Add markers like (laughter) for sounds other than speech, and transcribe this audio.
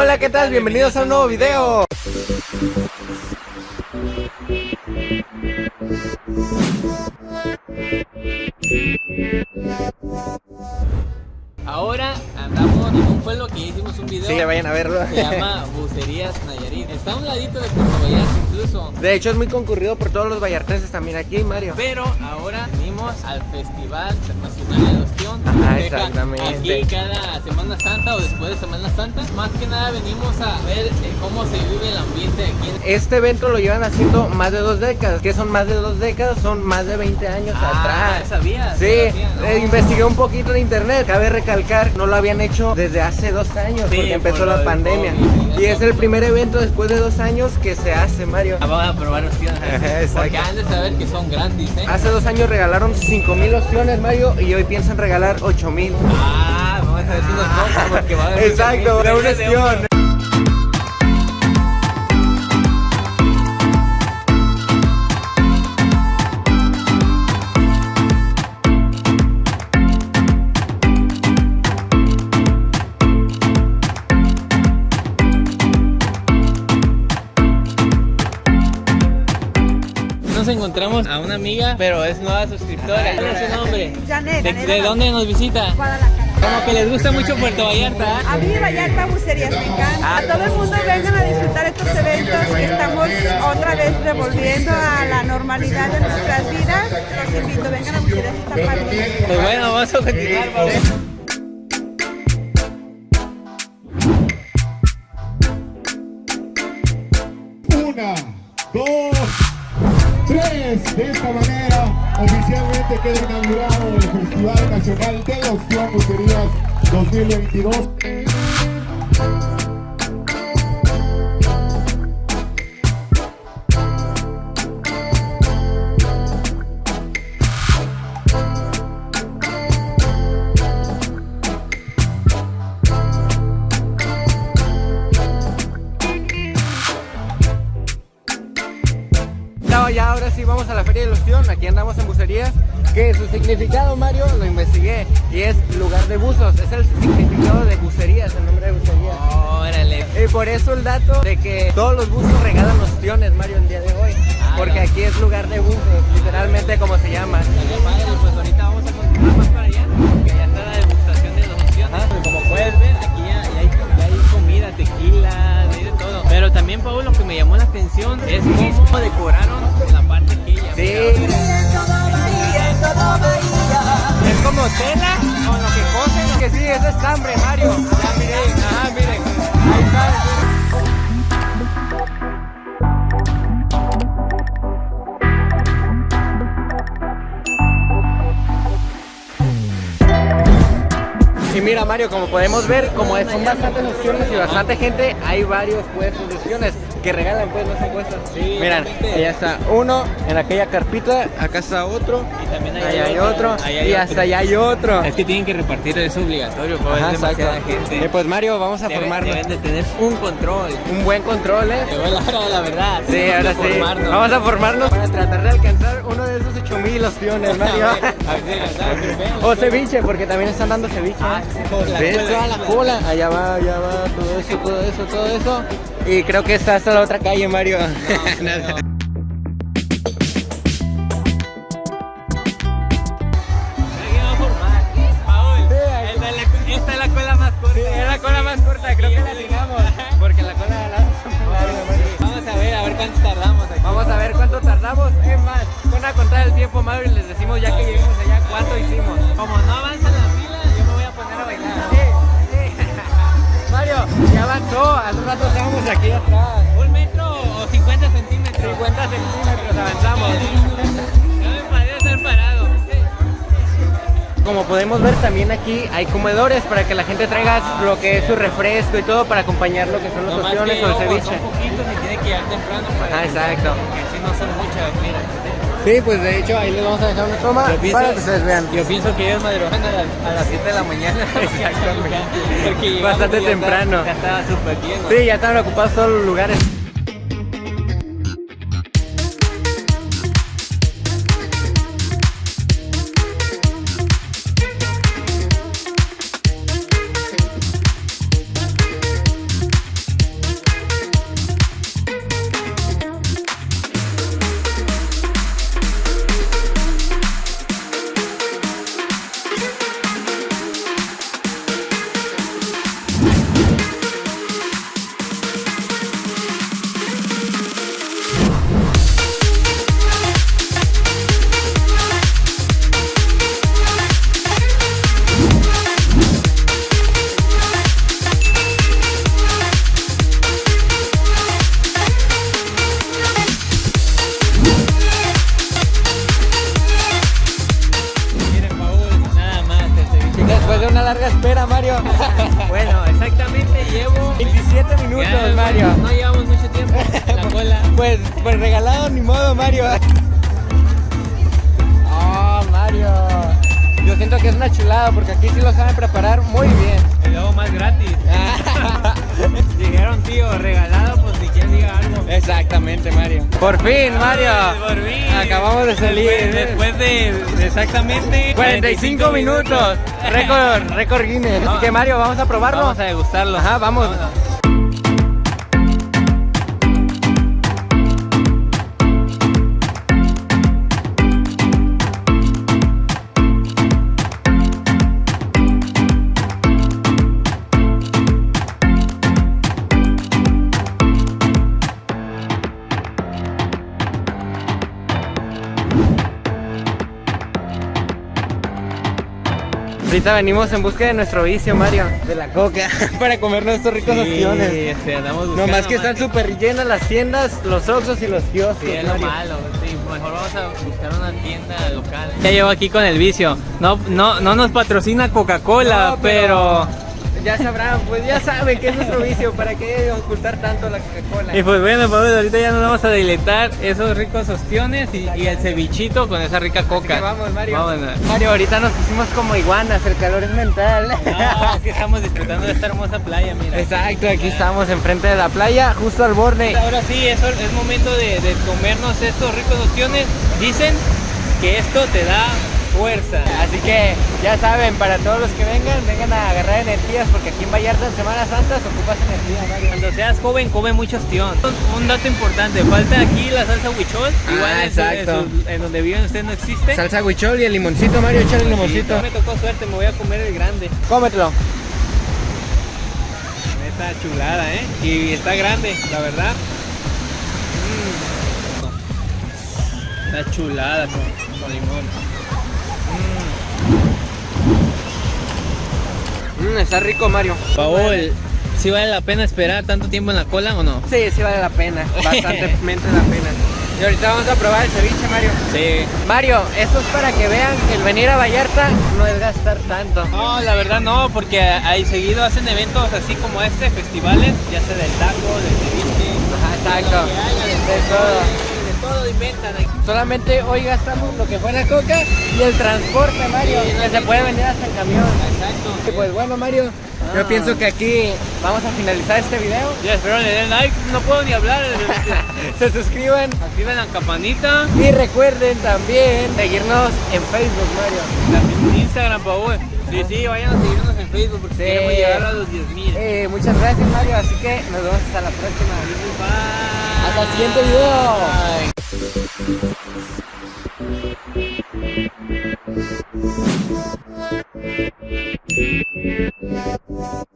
Hola, ¿qué tal? Bienvenidos a un nuevo video. Ahora andamos en un pueblo que hicimos un video. Sí, vayan a verlo. Se llama (laughs) Bucerías Nayarit. Está a un ladito de Puerto Vallarta incluso. De hecho, es muy concurrido por todos los vallartenses también aquí, Mario. Pero ahora venimos al Festival Internacional de Adopción. Ajá, exactamente. Aquí cada Semana Santa o después de Semana Santa. Más que nada venimos a ver eh, cómo se vive el ambiente aquí Este evento lo llevan haciendo más de dos décadas. ¿Qué son más de dos décadas? Son más de 20 años Ah, atrás. ¿sabías? Sí, No sabía, ¿no? eh, investigué un poquito en internet. Cabe recalcar, no lo habían hecho desde hace dos años Sí, porque empezó por la pandemia. COVID, Y es el primer evento después de dos años que se hace, Mario. Ah, Vamos a probar. (laughs) Exacto. Porque han de saber que son gratis, ¿eh? Hace dos años regalaron 5000 opciones, Mario, y hoy piensan regalar 8000. Ah, vamos a ver si nos porque va a haber (laughs) Exacto, una encontramos a una amiga, pero es nueva suscriptora. ¿Cuál es su nombre? Janet, ¿De, Janet de dónde nos visita? Guadalajara. Como que les gusta mucho Puerto Vallarta. ¿eh? A mí Vallarta Bucerías me encanta. A todo el mundo vengan a disfrutar estos eventos que estamos otra vez revolviendo a la normalidad de nuestras vidas. Los invito, vengan a Bucerías, está padre. Pues bueno, vamos a continuar. Una, dos, De esta manera, oficialmente queda inaugurado el Festival Nacional de Opción Bucerías 2022. No, ya ahora sí vamos a la Feria de Ilusión. Aquí andamos en bucerías. Que su significado, Mario, lo investigué. Y es lugar de buzos. Es el significado de bucerías, el nombre de bucerías. Órale. Y por eso el dato de que todos los buzos regalan opciones, Mario, el día de hoy. Ah, Porque no. aquí es lugar de buzos, literalmente como se llama. Padre, pues ahorita vamos a continuar más para allá, porque ya está la degustación de las opciones. Ajá. Como puedes ver, aquí ya, ya hay, ya hay comida, tequila, de todo. Pero también, Paul, lo que me llamó la atención es cómo decoraron tela con lo que cosen. Que sí, es estambre, Mario. Ya miren, ajá, miren. Ahí está. Y mira Mario, como podemos ver, como son bastantes opciones y bastante gente, hay varios puestos de opciones que regalan pues los puestos. Sí, Miran, realmente. allá está uno, en aquella carpita, acá está otro, Y también allá hay otro, otro, hay y otro. hasta allá hay otro. Es que tienen que repartir, es obligatorio, Ajá, es demasiada gente. Eh, pues Mario, vamos a Deben- formarnos. Deben de tener un control. Un buen control, ¿eh? Llegó la hora de la verdad. Sí, ahora sí. Vamos a formarnos para tratar de alcanzar uno de esos 8000 opciones, (laughs) Mario. O ceviche, porque también están dando ceviche. Ah, sí, la cola. Allá va, allá va, todo eso, todo eso, todo eso. Y creo que está hasta la otra calle, Mario. Pero (laughs) Hace rato estábamos aquí atrás. ¿Un metro o 50 centímetros? 50 centímetros avanzamos. No me estar parado. Como podemos ver también aquí hay comedores para que la gente traiga lo que es su refresco y todo para acompañar lo que son Nomás opciones o el ceviche. son poquitos y tiene que llegar temprano para Ah, exacto. Porque si no son muchas, mira. Sí, pues de hecho ahí les vamos a dejar una toma pienso- para que ustedes vean. Yo pienso que ellos madrugan a las, a las 7 de la mañana. (laughs) Exactamente. Porque Bastante temprano. ya estaba súper lleno. Sí, ya están ocupados todos los lugares. larga espera, Mario. (laughs) bueno, exactamente llevo 27 minutos, Mario. No llevamos mucho tiempo. La cola. Pues, pues regalado ni modo, Mario. Oh, Mario. Yo siento que es una chulada porque aquí sí lo saben preparar muy bien. Y luego más gratis. (laughs) Llegaron, tío, regalado, pues diga algo. Exactamente, Mario. Por fin, Mario. Por fin. Acabamos de salir. Después, después de, exactamente 45 minutos. Récord, récord Guinness. (laughs) Así que Mario, vamos a probarlo. Vamos a degustarlo. Ajá, vamos. Ahorita venimos en busca de nuestro vicio, Mario, de la coca, (laughs) para comernos estos ricos opciones. Sí, este, andamos buscando Nomás que están súper llenas las tiendas, los oxos y los kioscos. Sí, es lo Mario. malo. Sí, mejor vamos a buscar una tienda local. Ya llevo aquí con el vicio. No, no, no nos patrocina Coca-Cola, No, pero... Ya sabrán, pues ya saben que es nuestro vicio, ¿para qué ocultar tanto la Coca-Cola? Y pues bueno, pues ahorita ya nos vamos a deleitar esos ricos ostiones y, y el cevichito con esa rica Así coca. que vamos, Mario. Vámonos. Mario, ahorita nos pusimos como iguanas, el calor es mental. No, es que estamos disfrutando de esta hermosa playa, mira. Exacto, aquí estamos enfrente de la playa, justo al borde. Ahora sí, es, es momento de, de comernos estos ricos ostiones. Dicen que esto te da fuerza. Así que ya saben, para todos los que vengan, vengan a agarrar energías porque aquí en Vallarta en Semana Santa se ocupas energía, Mario. Cuando seas joven, come mucho ostión. Un, dato importante, falta aquí la salsa huichol. Ah, Igual en, su- en exacto. su- en donde viven ustedes no existe. Salsa huichol y el limoncito, Mario, échale el limoncito. Sí, me tocó suerte, me voy a comer el grande. Cómetelo. Esta chulada, ¿eh? Y está grande, la verdad. Mm. Está chulada con, con limón. Está rico, Mario. Paul, ¿sí vale la pena esperar tanto tiempo en la cola o no? Sí, sí vale la pena, (laughs) bastante la pena. Y ahorita vamos a probar el ceviche, Mario. Sí. Mario, esto es para que vean que el venir a Vallarta no es gastar tanto. No, la verdad no, porque ahí seguido hacen eventos así como este, festivales, ya sea del taco, del ceviche, Ajá, exacto. de, de, todo. de todo inventan aquí. Solamente hoy gastamos lo que fue la coca y el transporte, Mario, que se puede vender hasta en camión. Exacto. Y Pues bueno, Mario, yo Ah. pienso que aquí vamos a finalizar este video. Ya espero le den like, no puedo ni hablar. (laughs) (laughs) Se suscriban Activen la campanita, y recuerden también seguirnos en Facebook, Mario. también en Instagram, Paul. Sí, sí, vayan a seguirnos en Facebook porque Sí. queremos llegar a los 10.000 Eh, muchas gracias, Mario, así que nos vemos hasta la próxima. Bye. Hasta el siguiente video. Bye. Thank you.